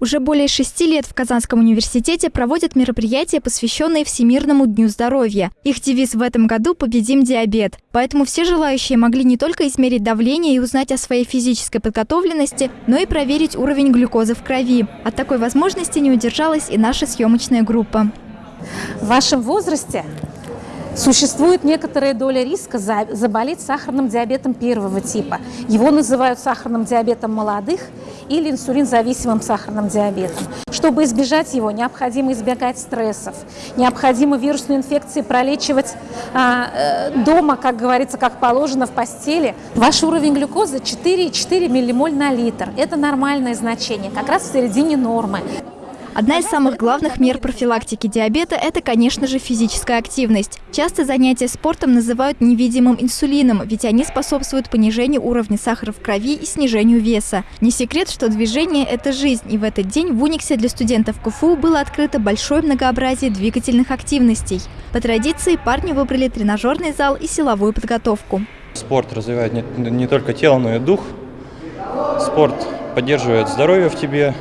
Уже более шести лет в Казанском университете проводят мероприятия, посвященные Всемирному дню здоровья. Их девиз в этом году «Победим диабет». Поэтому все желающие могли не только измерить давление и узнать о своей физической подготовленности, но и проверить уровень глюкозы в крови. От такой возможности не удержалась и наша съемочная группа. В вашем возрасте Существует некоторая доля риска заболеть сахарным диабетом первого типа. Его называют сахарным диабетом молодых или инсулинзависимым сахарным диабетом. Чтобы избежать его, необходимо избегать стрессов, необходимо вирусные инфекции пролечивать а, э, дома, как говорится, как положено, в постели. Ваш уровень глюкозы 4,4 миллимоль на литр. Это нормальное значение, как раз в середине нормы. Одна из самых главных мер профилактики диабета – это, конечно же, физическая активность. Часто занятия спортом называют невидимым инсулином, ведь они способствуют понижению уровня сахара в крови и снижению веса. Не секрет, что движение – это жизнь, и в этот день в Униксе для студентов КФУ было открыто большое многообразие двигательных активностей. По традиции парни выбрали тренажерный зал и силовую подготовку. Спорт развивает не, не только тело, но и дух. Спорт поддерживает здоровье в тебе,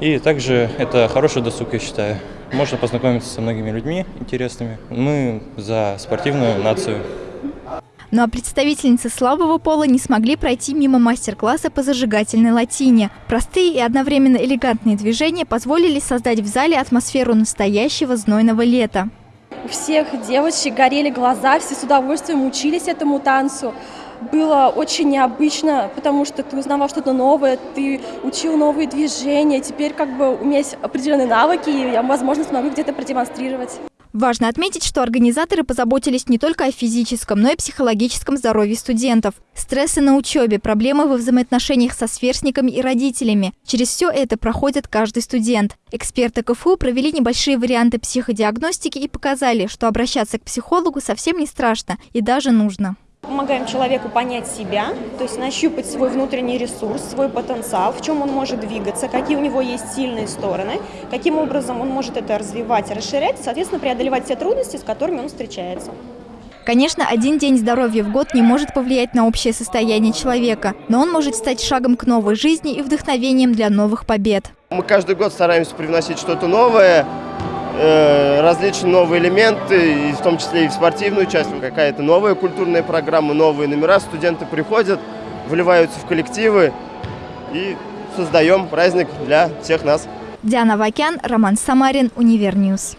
и также это хороший досуг, я считаю. Можно познакомиться со многими людьми интересными. Мы за спортивную нацию. Ну а представительницы слабого пола не смогли пройти мимо мастер-класса по зажигательной латине. Простые и одновременно элегантные движения позволили создать в зале атмосферу настоящего знойного лета. У всех девочек горели глаза, все с удовольствием учились этому танцу было очень необычно, потому что ты узнавал что-то новое, ты учил новые движения, теперь как бы у меня есть определенные навыки, и я, возможно, смогу где-то продемонстрировать. Важно отметить, что организаторы позаботились не только о физическом, но и психологическом здоровье студентов. Стрессы на учебе, проблемы во взаимоотношениях со сверстниками и родителями. Через все это проходит каждый студент. Эксперты КФУ провели небольшие варианты психодиагностики и показали, что обращаться к психологу совсем не страшно и даже нужно. Помогаем человеку понять себя, то есть нащупать свой внутренний ресурс, свой потенциал, в чем он может двигаться, какие у него есть сильные стороны, каким образом он может это развивать, расширять и, соответственно, преодолевать те трудности, с которыми он встречается. Конечно, один день здоровья в год не может повлиять на общее состояние человека, но он может стать шагом к новой жизни и вдохновением для новых побед. Мы каждый год стараемся привносить что-то новое, различные новые элементы, в том числе и в спортивную часть, какая-то новая культурная программа, новые номера. Студенты приходят, вливаются в коллективы и создаем праздник для всех нас. Диана Вакян, Роман Самарин, Univer News.